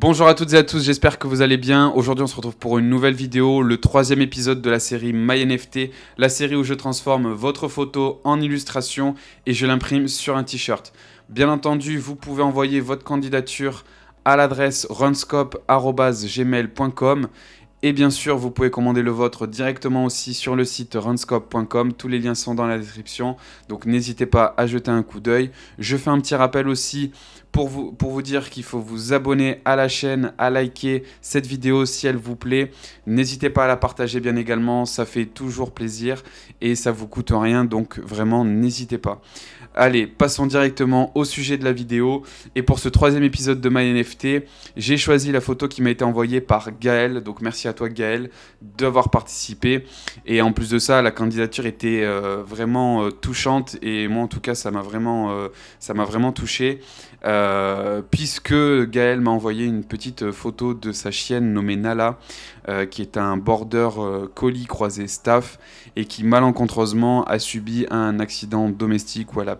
Bonjour à toutes et à tous, j'espère que vous allez bien. Aujourd'hui on se retrouve pour une nouvelle vidéo, le troisième épisode de la série MyNFT, la série où je transforme votre photo en illustration et je l'imprime sur un t-shirt. Bien entendu, vous pouvez envoyer votre candidature à l'adresse runscope.gmail.com et bien sûr, vous pouvez commander le vôtre directement aussi sur le site runscope.com. Tous les liens sont dans la description, donc n'hésitez pas à jeter un coup d'œil. Je fais un petit rappel aussi pour vous, pour vous dire qu'il faut vous abonner à la chaîne, à liker cette vidéo si elle vous plaît. N'hésitez pas à la partager bien également, ça fait toujours plaisir et ça vous coûte rien, donc vraiment n'hésitez pas. Allez, passons directement au sujet de la vidéo. Et pour ce troisième épisode de MyNFT, j'ai choisi la photo qui m'a été envoyée par Gaël. Donc merci à toi Gaël d'avoir participé. Et en plus de ça, la candidature était euh, vraiment euh, touchante. Et moi en tout cas, ça m'a vraiment, euh, touché. puisque Gaël m'a envoyé une petite photo de sa chienne nommée Nala, qui est un border colis croisé staff et qui malencontreusement a subi un accident domestique où elle a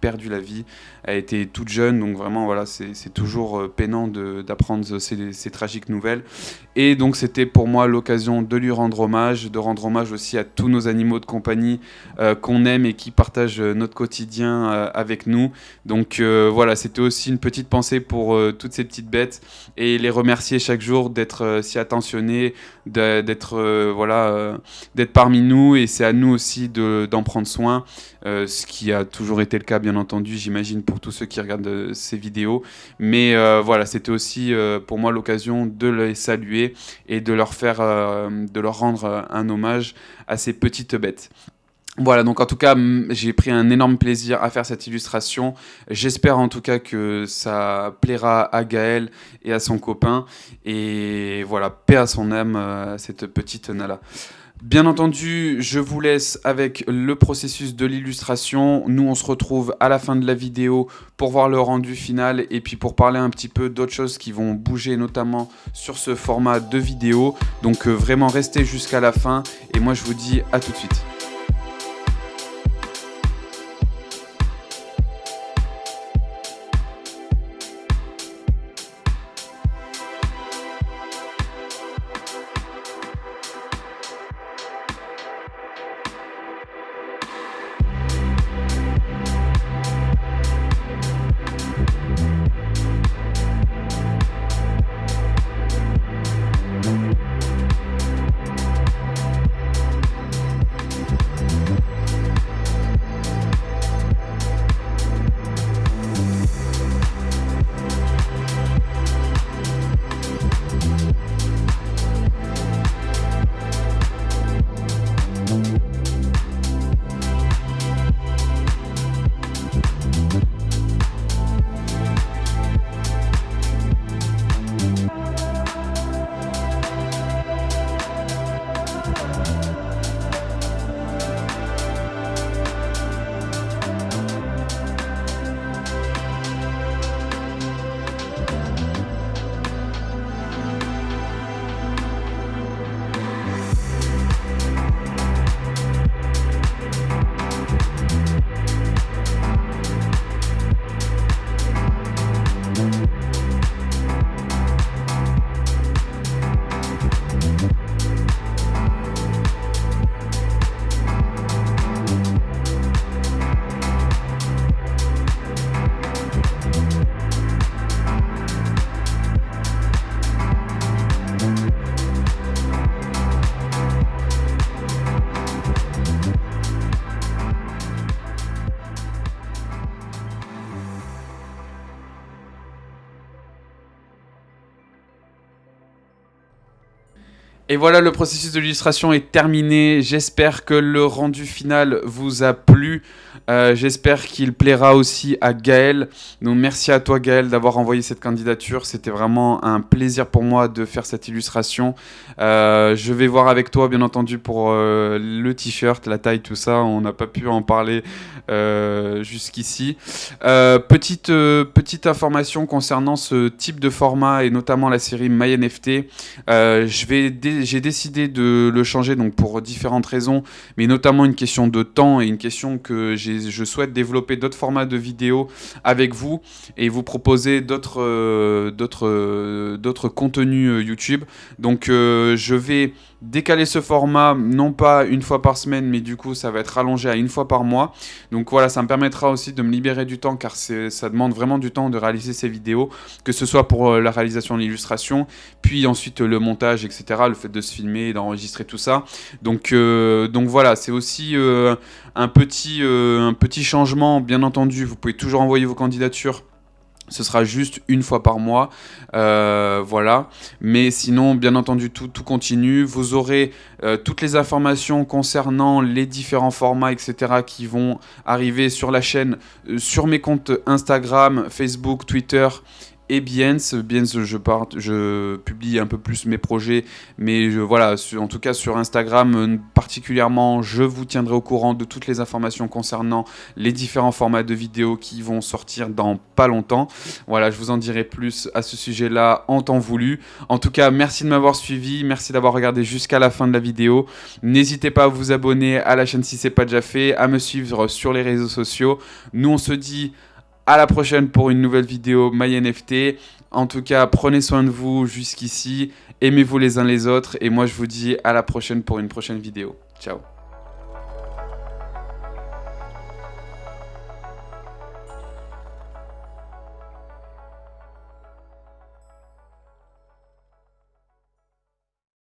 perdu la vie. Elle était toute jeune, donc vraiment, voilà, c'est toujours euh, peinant d'apprendre ces, tragiques nouvelles. Et donc, c'était pour moi l'occasion de lui rendre hommage, de rendre hommage aussi à tous nos animaux de compagnie euh, qu'on aime et qui partagent euh, notre quotidien avec nous. Donc, voilà, c'était aussi une petite pensée pour toutes ces petites bêtes et les remercier chaque jour d'être si attentionnés, d'être voilà, d'être parmi nous. Et c'est à nous aussi d'en prendre soin, ce qui a toujours été le cas, bien entendu, j'imagine, pour tous ceux qui regardent euh, ces vidéos. Mais euh, voilà, c'était aussi euh, pour moi l'occasion de les saluer et de leur faire, de leur rendre un hommage à ces petites bêtes. Voilà, donc en tout cas, j'ai pris un énorme plaisir à faire cette illustration. J'espère en tout cas que ça plaira à Gaël et à son copain. Et voilà, paix à son âme, cette petite Nala. Bien entendu, je vous laisse avec le processus de l'illustration. Nous, on se retrouve à la fin de la vidéo pour voir le rendu final et puis pour parler un petit peu d'autres choses qui vont bouger, notamment sur ce format de vidéo. Donc euh, vraiment, restez jusqu'à la fin et moi, je vous dis à tout de suite. Et voilà, le processus de l'illustration est terminé. J'espère que le rendu final vous a plu. Euh, j'espère qu'il plaira aussi à Gaël. Donc merci à toi Gaël d'avoir envoyé cette candidature. C'était vraiment un plaisir pour moi de faire cette illustration. Euh, je vais voir avec toi bien entendu pour euh, le t-shirt, la taille, tout ça. On n'a pas pu en parler jusqu'ici. petite, petite information concernant ce type de format et notamment la série MyNFT. J'ai décidé de le changer donc pour différentes raisons, mais notamment une question de temps et une question que je souhaite développer d'autres formats de vidéos avec vous et vous proposer d'autres euh, euh, contenus euh, YouTube. Donc je vais décaler ce format non pas une fois par semaine mais du coup ça va être rallongé à une fois par mois. Donc voilà ça me permettra aussi de me libérer du temps car ça demande vraiment du temps de réaliser ces vidéos que ce soit pour la réalisation de l'illustration puis ensuite le montage etc. Le fait de se filmer, d'enregistrer tout ça. Donc, donc voilà c'est aussi un petit, euh, un petit changement, bien entendu, vous pouvez toujours envoyer vos candidatures ce sera juste une fois par mois, euh, voilà. Mais sinon, bien entendu, tout, continue. Vous aurez euh, toutes les informations concernant les différents formats, etc. qui vont arriver sur la chaîne, sur mes comptes Instagram, Facebook, Twitter et Biens. Biens, je, publie un peu plus mes projets, mais voilà, en tout cas sur Instagram euh, particulièrement, je vous tiendrai au courant de toutes les informations concernant les différents formats de vidéos qui vont sortir dans pas longtemps. Voilà, je vous en dirai plus à ce sujet-là en temps voulu. En tout cas, merci de m'avoir suivi, merci d'avoir regardé jusqu'à la fin de la vidéo. N'hésitez pas à vous abonner à la chaîne si c'est pas déjà fait, à me suivre sur les réseaux sociaux. Nous, on se dit à la prochaine pour une nouvelle vidéo MyNFT. En tout cas, prenez soin de vous jusqu'ici. Aimez-vous les uns les autres. Et moi, je vous dis à la prochaine pour une prochaine vidéo. Ciao